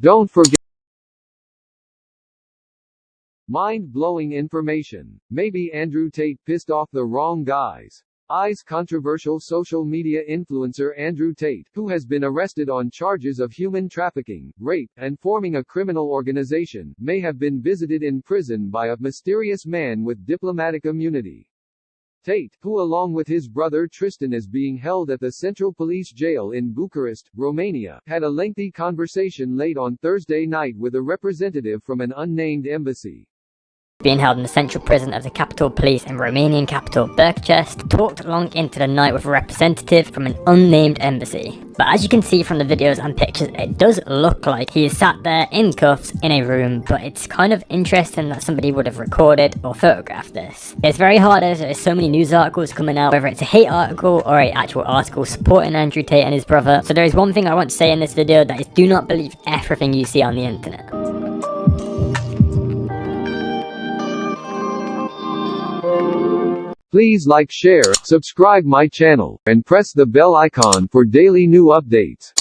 Don't forget Mind-blowing information. Maybe Andrew Tate pissed off the wrong guys. Eyes controversial social media influencer Andrew Tate, who has been arrested on charges of human trafficking, rape, and forming a criminal organization, may have been visited in prison by a mysterious man with diplomatic immunity. Tate, who along with his brother Tristan is being held at the Central Police Jail in Bucharest, Romania, had a lengthy conversation late on Thursday night with a representative from an unnamed embassy being held in the central prison of the capital police in Romanian capital Bucharest, talked long into the night with a representative from an unnamed embassy. But as you can see from the videos and pictures, it does look like he is sat there in cuffs in a room, but it's kind of interesting that somebody would have recorded or photographed this. It's very hard as there's so many news articles coming out, whether it's a hate article or a actual article supporting Andrew Tate and his brother. So there is one thing I want to say in this video, that is do not believe everything you see on the internet. Please like share, subscribe my channel, and press the bell icon for daily new updates.